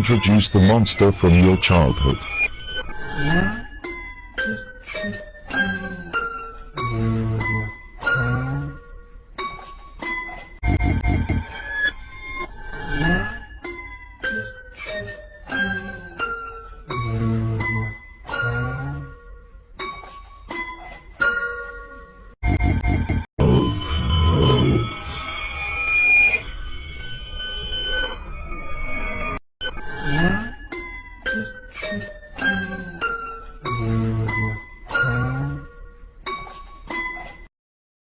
Introduce the monster from your childhood. Yeah. Thank you.